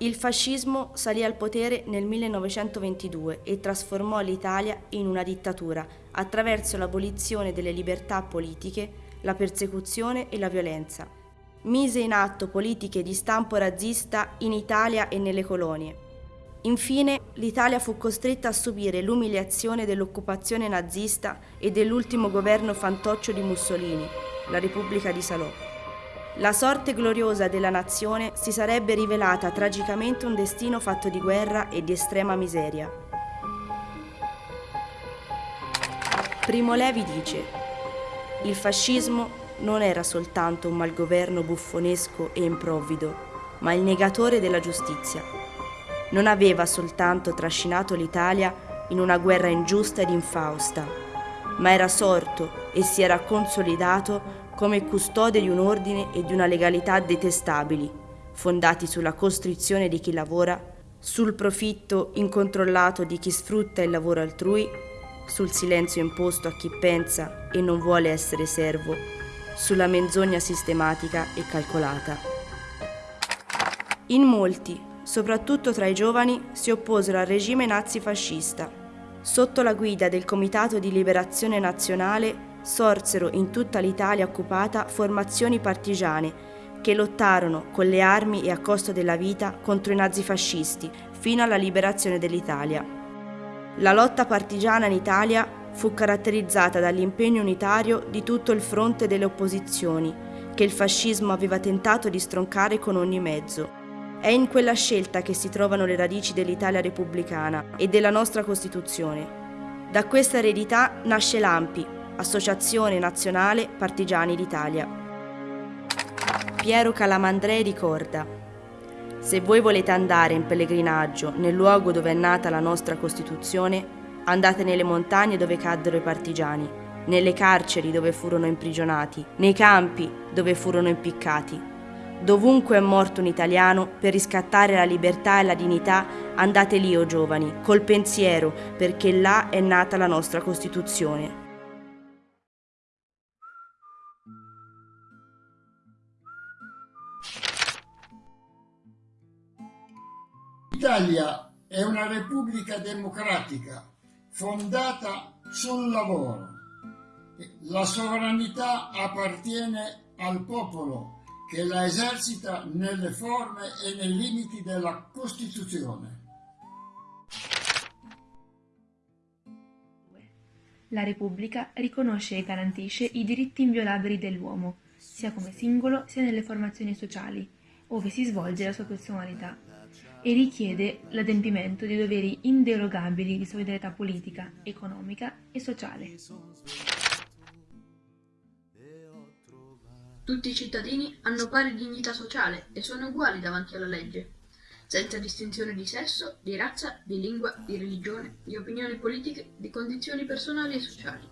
Il fascismo salì al potere nel 1922 e trasformò l'Italia in una dittatura attraverso l'abolizione delle libertà politiche, la persecuzione e la violenza. Mise in atto politiche di stampo razzista in Italia e nelle colonie. Infine, l'Italia fu costretta a subire l'umiliazione dell'occupazione nazista e dell'ultimo governo fantoccio di Mussolini, la Repubblica di Salò. La sorte gloriosa della nazione si sarebbe rivelata tragicamente un destino fatto di guerra e di estrema miseria. Primo Levi dice, il fascismo non era soltanto un malgoverno buffonesco e improvvido, ma il negatore della giustizia. Non aveva soltanto trascinato l'Italia in una guerra ingiusta ed infausta, ma era sorto e si era consolidato come custode di un ordine e di una legalità detestabili, fondati sulla costrizione di chi lavora, sul profitto incontrollato di chi sfrutta il lavoro altrui, sul silenzio imposto a chi pensa e non vuole essere servo, sulla menzogna sistematica e calcolata. In molti, soprattutto tra i giovani, si opposero al regime nazifascista. Sotto la guida del Comitato di Liberazione Nazionale sorsero in tutta l'Italia occupata formazioni partigiane che lottarono con le armi e a costo della vita contro i nazifascisti fino alla liberazione dell'Italia. La lotta partigiana in Italia fu caratterizzata dall'impegno unitario di tutto il fronte delle opposizioni, che il fascismo aveva tentato di stroncare con ogni mezzo. È in quella scelta che si trovano le radici dell'Italia repubblicana e della nostra Costituzione. Da questa eredità nasce l'AMPI, Associazione Nazionale Partigiani d'Italia. Piero Calamandrei ricorda Se voi volete andare in pellegrinaggio nel luogo dove è nata la nostra Costituzione, andate nelle montagne dove caddero i partigiani, nelle carceri dove furono imprigionati, nei campi dove furono impiccati. Dovunque è morto un italiano per riscattare la libertà e la dignità, andate lì, o oh giovani, col pensiero, perché là è nata la nostra Costituzione. L'Italia è una repubblica democratica fondata sul lavoro. La sovranità appartiene al popolo che la esercita nelle forme e nei limiti della Costituzione. La Repubblica riconosce e garantisce i diritti inviolabili dell'uomo, sia come singolo sia nelle formazioni sociali, ove si svolge la sua personalità e richiede l'adempimento di doveri inderogabili di solidarietà politica, economica e sociale. Tutti i cittadini hanno pari dignità sociale e sono uguali davanti alla legge, senza distinzione di sesso, di razza, di lingua, di religione, di opinioni politiche, di condizioni personali e sociali.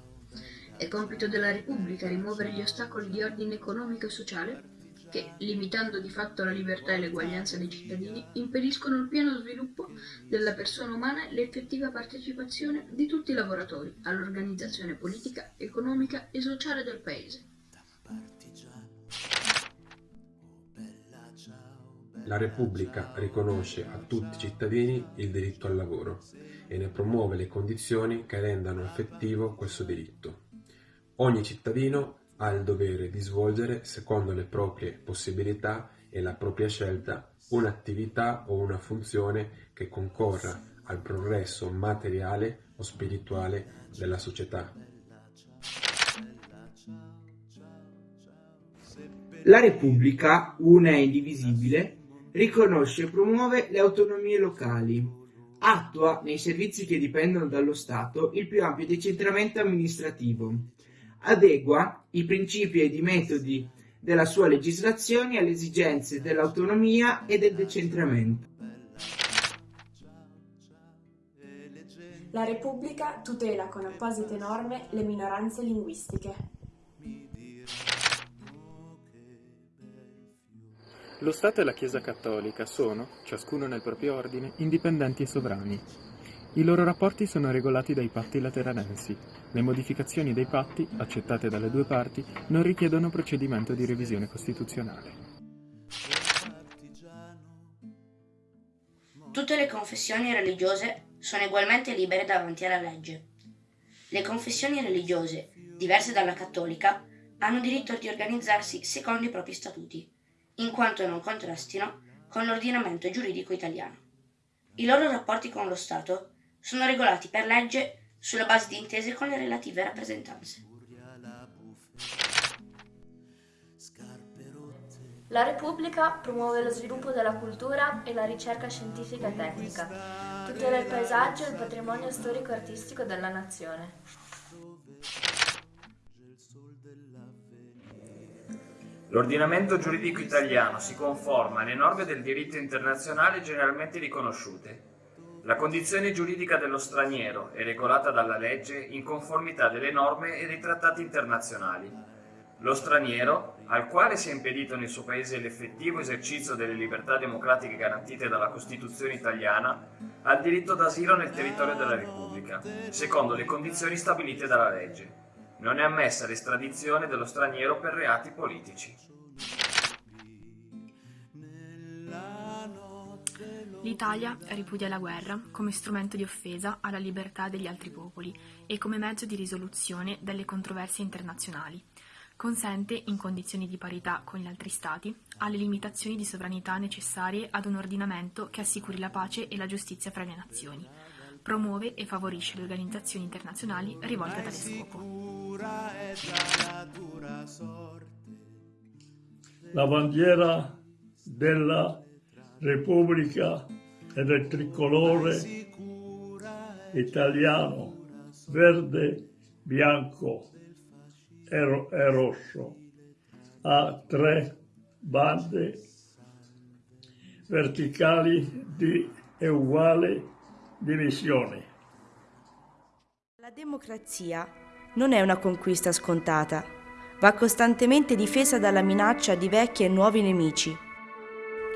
È compito della Repubblica rimuovere gli ostacoli di ordine economico e sociale che, limitando di fatto la libertà e l'eguaglianza dei cittadini, impediscono il pieno sviluppo della persona umana e l'effettiva partecipazione di tutti i lavoratori all'organizzazione politica, economica e sociale del Paese. La Repubblica riconosce a tutti i cittadini il diritto al lavoro e ne promuove le condizioni che rendano effettivo questo diritto. Ogni cittadino ha il dovere di svolgere, secondo le proprie possibilità e la propria scelta, un'attività o una funzione che concorra al progresso materiale o spirituale della società. La Repubblica, una e indivisibile, riconosce e promuove le autonomie locali, attua nei servizi che dipendono dallo Stato il più ampio decentramento amministrativo, adegua i principi ed i metodi della sua legislazione alle esigenze dell'autonomia e del decentramento. La Repubblica tutela con apposite norme le minoranze linguistiche. Lo Stato e la Chiesa Cattolica sono, ciascuno nel proprio ordine, indipendenti e sovrani, i loro rapporti sono regolati dai patti lateranensi. Le modificazioni dei patti, accettate dalle due parti, non richiedono procedimento di revisione costituzionale. Tutte le confessioni religiose sono ugualmente libere davanti alla legge. Le confessioni religiose, diverse dalla cattolica, hanno diritto di organizzarsi secondo i propri statuti, in quanto non contrastino con l'ordinamento giuridico italiano. I loro rapporti con lo Stato sono regolati per legge sulla base di intese con le relative rappresentanze. La Repubblica promuove lo sviluppo della cultura e la ricerca scientifica e tecnica, tutela il paesaggio e il patrimonio storico-artistico della nazione. L'ordinamento giuridico italiano si conforma alle norme del diritto internazionale generalmente riconosciute. La condizione giuridica dello straniero è regolata dalla legge in conformità delle norme e dei trattati internazionali. Lo straniero, al quale sia impedito nel suo paese l'effettivo esercizio delle libertà democratiche garantite dalla Costituzione italiana, ha il diritto d'asilo nel territorio della Repubblica, secondo le condizioni stabilite dalla legge. Non è ammessa l'estradizione dello straniero per reati politici. L'Italia ripudia la guerra come strumento di offesa alla libertà degli altri popoli e come mezzo di risoluzione delle controversie internazionali. Consente, in condizioni di parità con gli altri Stati, alle limitazioni di sovranità necessarie ad un ordinamento che assicuri la pace e la giustizia fra le nazioni, promuove e favorisce le organizzazioni internazionali rivolte a tale scopo. La bandiera della Repubblica è del tricolore italiano, verde, bianco, è, è rosso, ha tre bande verticali di uguale divisione. La democrazia non è una conquista scontata, va costantemente difesa dalla minaccia di vecchi e nuovi nemici.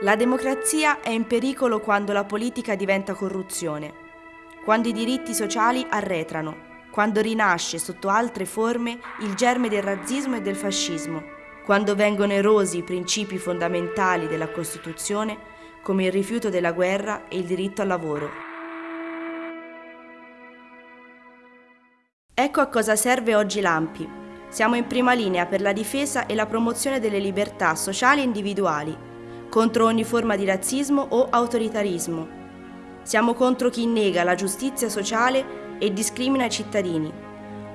La democrazia è in pericolo quando la politica diventa corruzione, quando i diritti sociali arretrano quando rinasce sotto altre forme il germe del razzismo e del fascismo, quando vengono erosi i principi fondamentali della Costituzione come il rifiuto della guerra e il diritto al lavoro. Ecco a cosa serve oggi l'AMPI. Siamo in prima linea per la difesa e la promozione delle libertà sociali e individuali, contro ogni forma di razzismo o autoritarismo. Siamo contro chi nega la giustizia sociale e discrimina i cittadini.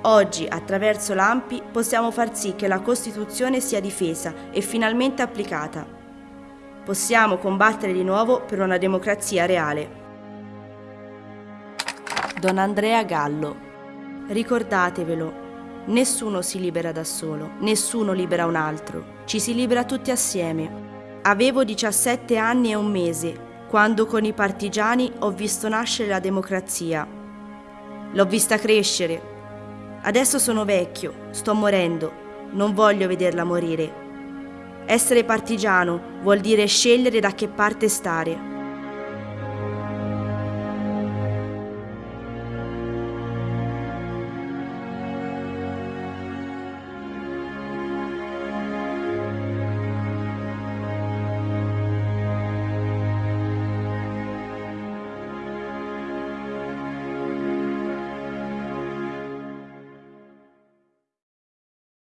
Oggi, attraverso l'AMPI, possiamo far sì che la Costituzione sia difesa e finalmente applicata. Possiamo combattere di nuovo per una democrazia reale. Don Andrea Gallo. Ricordatevelo, nessuno si libera da solo, nessuno libera un altro, ci si libera tutti assieme. Avevo 17 anni e un mese quando con i partigiani ho visto nascere la democrazia L'ho vista crescere. Adesso sono vecchio, sto morendo, non voglio vederla morire. Essere partigiano vuol dire scegliere da che parte stare.